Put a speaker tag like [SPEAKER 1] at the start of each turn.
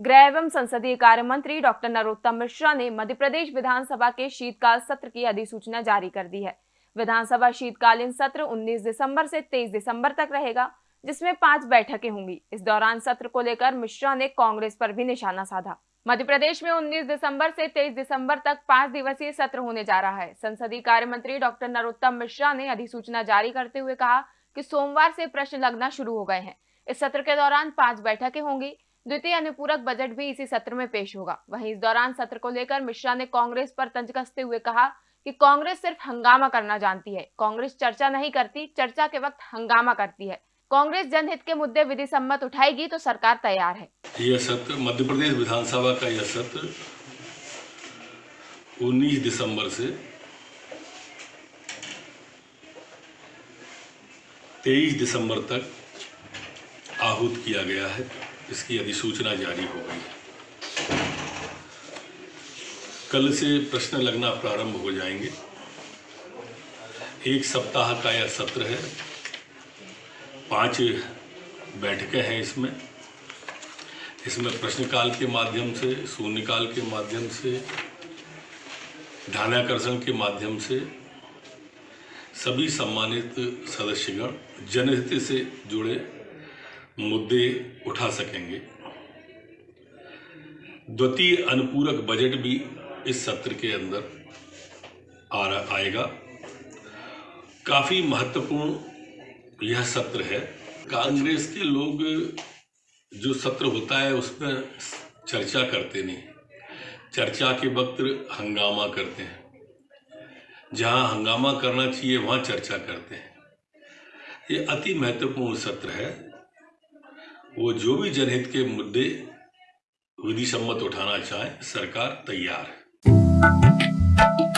[SPEAKER 1] गृह एवं संसदीय कार्य मंत्री डॉक्टर नरोत्तम मिश्रा ने मध्य प्रदेश विधानसभा के शीतकाल सत्र की अधिसूचना जारी कर दी है। विधानसभा शीतकालीन सत्र 19 दिसंबर से 23 दिसंबर तक रहेगा, जिसमें पाँच बैठकें होंगी। इस दौरान सत्र को लेकर मिश्रा ने कांग्रेस पर भी निशाना साधा। मध्य प्रदेश में 19 दिसंबर से 23 दिसंबर तक पाँच दिवसीय सत्र होने जा रहा है। संसदीय कार्य मंत्री डॉक्टर नरोत्तम मिश्रा ने अधिसूचना जारी करते हुए कहा कि सोमवार से प्रश्न लगना शुरू हो गए हैं। इस सत्र के दौरान पाँच बैठकें होंगी। द्वितीय अनुपूरक बजट भी इसी सत्र में पेश होगा। वहीं इस दौरान सत्र को लेकर मिश्रा ने कांग्रेस पर तंज कसते हुए कहा कि कांग्रेस सिर्फ़ हंगामा करना जानती है। कांग्रेस चर्चा नहीं करती, चर्चा के वक्त हंगामा करती है। कांग्रेस जनहित के मुद्दे विधि सम्मत उठाएगी तो सरकार तैयार है।
[SPEAKER 2] यह सत्र मध्य प्रदेश विधानसभा का यह सत्र 19 दिसंबर से 23 दिसंबर तक आहूत किया गया है। इसकी अधिसूचना जारी हो गई कल से प्रश्न लगना प्रारंभ हो जाएँगे। एक सप्ताह का यह सत्र है। पाँच बैठकें हैं इसमें। इसमें प्रश्नकाल के माध्यम से, शून्यकाल के माध्यम से, ध्यानाकर्षण के माध्यम से सभी सम्मानित सदस्यगण जनहित से जुड़े मुद्दे उठा सकेंगे। द्वितीय अनुपूरक बजट भी इस सत्र के अंदर आ आएगा। काफ़ी महत्वपूर्ण यह सत्र है। कांग्रेस के लोग जो सत्र होता है, उसमें चर्चा करते नहीं। चर्चा के वक्त हंगामा करते हैं। जहाँ हंगामा करना चाहिए, वहाँ चर्चा करते हैं। ये अति महत्वपूर्ण सत्र है। वो जो भी जनहित के मुद्दे विधि सम्मत उठाना चाहे सरकार तैयार है।